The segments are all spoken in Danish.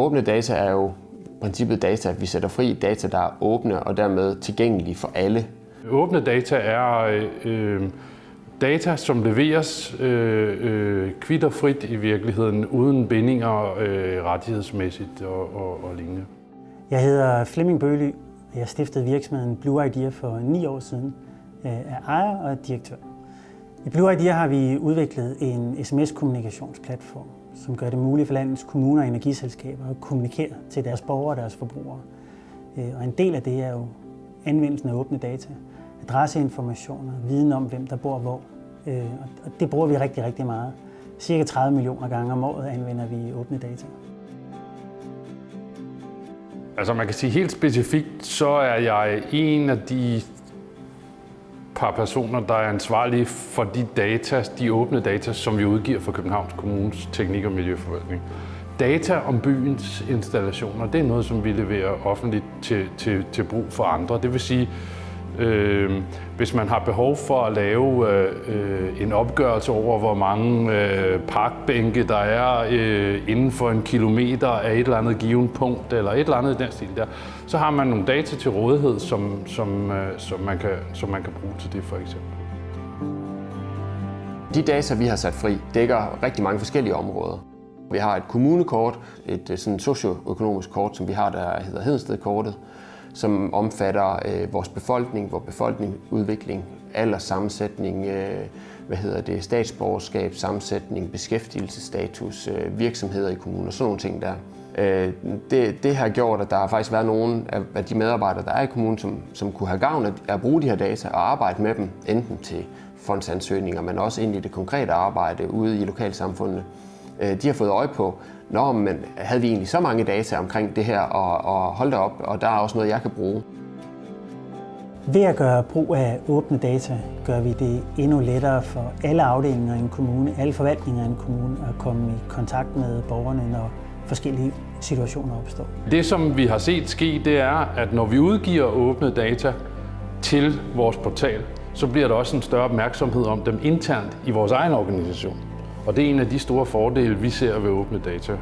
åbne data er jo princippet data, vi sætter fri data, der er åbne og dermed tilgængelige for alle. Åbne data er øh, data, som leveres øh, øh, kvitterfrit i virkeligheden, uden bindinger øh, rettighedsmæssigt og, og, og lignende. Jeg hedder Flemming Bøly. Jeg stiftede virksomheden Blue Idea for ni år siden øh, af ejer og direktør. I Blue Idea har vi udviklet en sms-kommunikationsplatform, som gør det muligt for landets kommuner og energiselskaber at kommunikere til deres borgere og deres forbrugere. Øh, og en del af det er jo anvendelsen af åbne data, adresseinformationer, viden om, hvem der bor hvor. Øh, og det bruger vi rigtig, rigtig meget. Cirka 30 millioner gange om året anvender vi åbne data. Altså man kan sige helt specifikt, så er jeg en af de par personer, der er ansvarlige for de data, de åbne data, som vi udgiver for Københavns Kommunes Teknik- og Miljøforvaltning. Data om byens installationer, det er noget, som vi leverer offentligt til, til, til brug for andre. Det vil sige, Øh, hvis man har behov for at lave øh, øh, en opgørelse over, hvor mange øh, parkbænke der er øh, inden for en kilometer af et eller andet given punkt, eller et eller andet i den stil der, så har man nogle data til rådighed, som, som, øh, som, man, kan, som man kan bruge til det for eksempel. De data, vi har sat fri, dækker rigtig mange forskellige områder. Vi har et kommunekort, et øh, sådan socioøkonomisk kort, som vi har, der hedder Hedenstedkortet, som omfatter øh, vores befolkning, vores befolkningsudvikling, alderssammensætning, øh, hvad hedder det, statsborgerskab, sammensætning, beskæftigelsesstatus, øh, virksomheder i kommuner, sådan nogle ting der. Øh, det, det har gjort, at der har faktisk været nogle af de medarbejdere, der er i kommunen, som, som kunne have gavn af at bruge de her data og arbejde med dem, enten til fondsansøgninger, men også ind i det konkrete arbejde ude i lokalsamfundene. Øh, de har fået øje på, Nå, men havde vi egentlig så mange data omkring det her, og, og hold da op, og der er også noget, jeg kan bruge. Ved at gøre brug af åbne data, gør vi det endnu lettere for alle afdelinger i en kommune, alle forvaltninger i en kommune, at komme i kontakt med borgerne, når forskellige situationer opstår. Det, som vi har set ske, det er, at når vi udgiver åbne data til vores portal, så bliver der også en større opmærksomhed om dem internt i vores egen organisation. Og det er en af de store fordele, vi ser ved åbne data.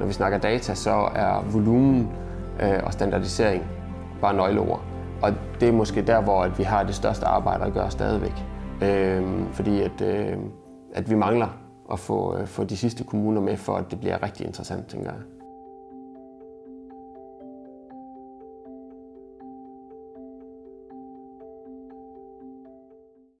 Når vi snakker data, så er volumen øh, og standardisering bare nøgleord. Og det er måske der, hvor vi har det største arbejde at gøre stadigvæk. Øh, fordi at, øh, at vi mangler at få, øh, få de sidste kommuner med, for at det bliver rigtig interessant, tænker jeg.